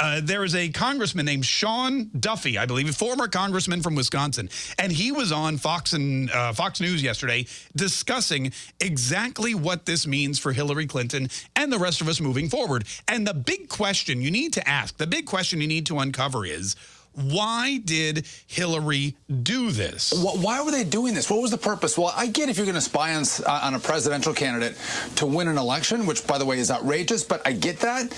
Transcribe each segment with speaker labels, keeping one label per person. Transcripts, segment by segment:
Speaker 1: Uh, there is a congressman named Sean Duffy, I believe, a former congressman from Wisconsin, and he was on Fox and uh, Fox News yesterday discussing exactly what this means for Hillary Clinton and the rest of us moving forward. And the big question you need to ask, the big question you need to uncover is, why did Hillary do this?
Speaker 2: Why were they doing this? What was the purpose? Well, I get if you're going to spy on, uh, on a presidential candidate to win an election, which, by the way, is outrageous, but I get that.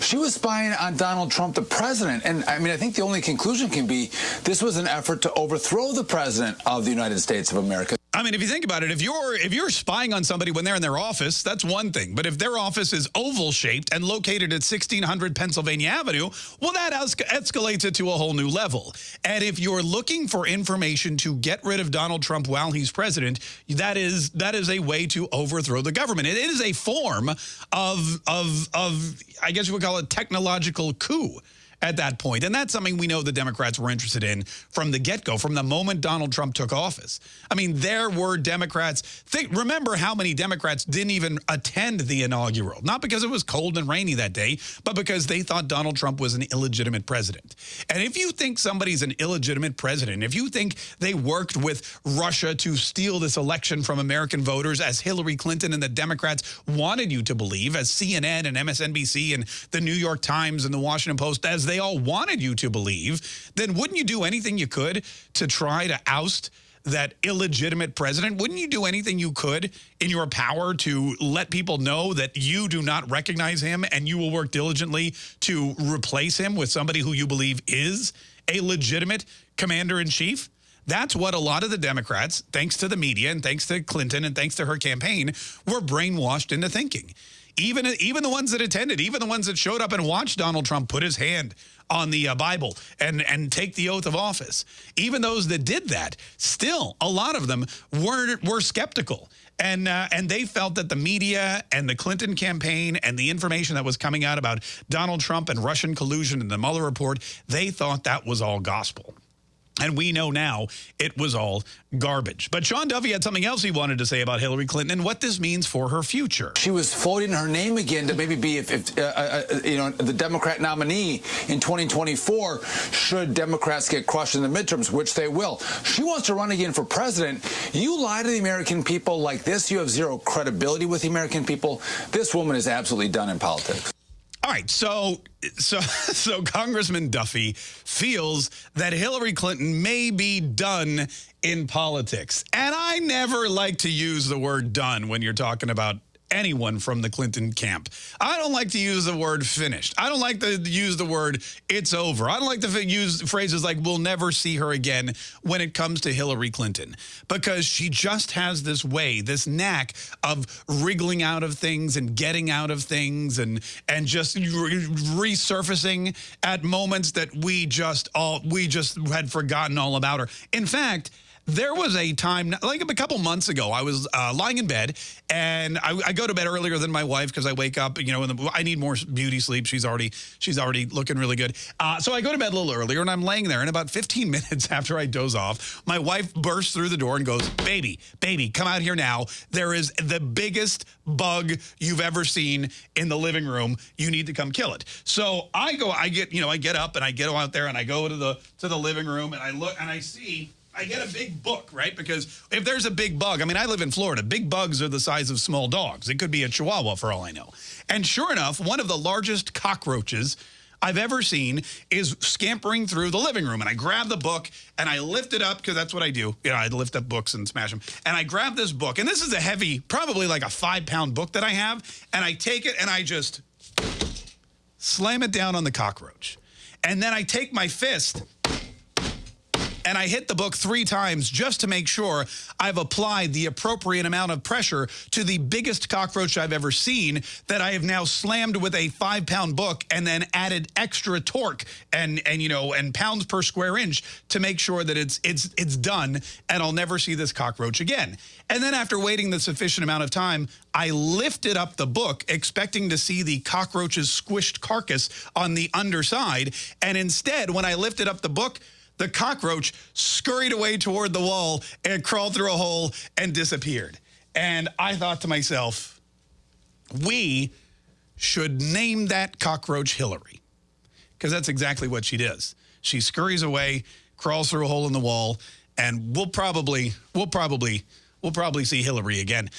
Speaker 2: She was spying on Donald Trump, the president. And, I mean, I think the only conclusion can be this was an effort to overthrow the president of the United States of America.
Speaker 1: I mean, if you think about it, if you're if you're spying on somebody when they're in their office, that's one thing. But if their office is oval shaped and located at 1600 Pennsylvania Avenue, well, that escalates it to a whole new level. And if you're looking for information to get rid of Donald Trump while he's president, that is that is a way to overthrow the government. it is a form of of of I guess you would call it technological coup at that point. And that's something we know the Democrats were interested in from the get-go, from the moment Donald Trump took office. I mean, there were Democrats. Think, remember how many Democrats didn't even attend the inaugural, not because it was cold and rainy that day, but because they thought Donald Trump was an illegitimate president. And if you think somebody's an illegitimate president, if you think they worked with Russia to steal this election from American voters as Hillary Clinton and the Democrats wanted you to believe, as CNN and MSNBC and the New York Times and the Washington Post, as they all wanted you to believe, then wouldn't you do anything you could to try to oust that illegitimate president? Wouldn't you do anything you could in your power to let people know that you do not recognize him and you will work diligently to replace him with somebody who you believe is a legitimate commander-in-chief? That's what a lot of the Democrats, thanks to the media and thanks to Clinton and thanks to her campaign, were brainwashed into thinking. Even, even the ones that attended, even the ones that showed up and watched Donald Trump put his hand on the uh, Bible and, and take the oath of office. Even those that did that, still, a lot of them were, were skeptical. And, uh, and they felt that the media and the Clinton campaign and the information that was coming out about Donald Trump and Russian collusion and the Mueller report, they thought that was all gospel. And we know now it was all garbage. But Sean Duffy had something else he wanted to say about Hillary Clinton and what this means for her future.
Speaker 2: She was floating her name again to maybe be, if, if uh, uh, uh you know, the Democrat nominee in 2024 should Democrats get crushed in the midterms, which they will. She wants to run again for president. You lie to the American people like this, you have zero credibility with the American people. This woman is absolutely done in politics.
Speaker 1: All right, so so so Congressman Duffy feels that Hillary Clinton may be done in politics. And I never like to use the word done when you're talking about anyone from the Clinton camp. I don't like to use the word finished. I don't like to use the word it's over. I don't like to use phrases like we'll never see her again when it comes to Hillary Clinton because she just has this way, this knack of wriggling out of things and getting out of things and and just resurfacing at moments that we just all we just had forgotten all about her. In fact, there was a time, like a couple months ago, I was uh, lying in bed, and I, I, go to bed earlier than my wife because I wake up, you know, the, I need more beauty sleep. She's already she's already looking really good. Uh, so I go to bed a little earlier, and I'm laying there, and about 15 minutes after I doze off, my wife bursts through the door and goes, baby, baby, come out here now. There is the biggest bug you've ever seen in the living room. You need to come kill it. So I go, I get, you know, I get up and I get out there and I go to the to the living room and I look and I see I get a big book, right? Because if there's a big bug, I mean, I live in Florida. Big bugs are the size of small dogs. It could be a chihuahua for all I know. And sure enough, one of the largest cockroaches I've ever seen is scampering through the living room. And I grab the book and I lift it up because that's what I do. You know, I lift up books and smash them. And I grab this book. And this is a heavy, probably like a five pound book that I have. And I take it and I just slam it down on the cockroach. And then I take my fist and I hit the book three times just to make sure I've applied the appropriate amount of pressure to the biggest cockroach I've ever seen that I have now slammed with a five pound book and then added extra torque and and you know and pounds per square inch to make sure that it's it's it's done and I'll never see this cockroach again. And then after waiting the sufficient amount of time, I lifted up the book expecting to see the cockroach's squished carcass on the underside. And instead, when I lifted up the book, the cockroach scurried away toward the wall and crawled through a hole and disappeared. And I thought to myself, we should name that cockroach Hillary. because that's exactly what she does. She scurries away, crawls through a hole in the wall, and we'll probably, we'll probably, we'll probably see Hillary again.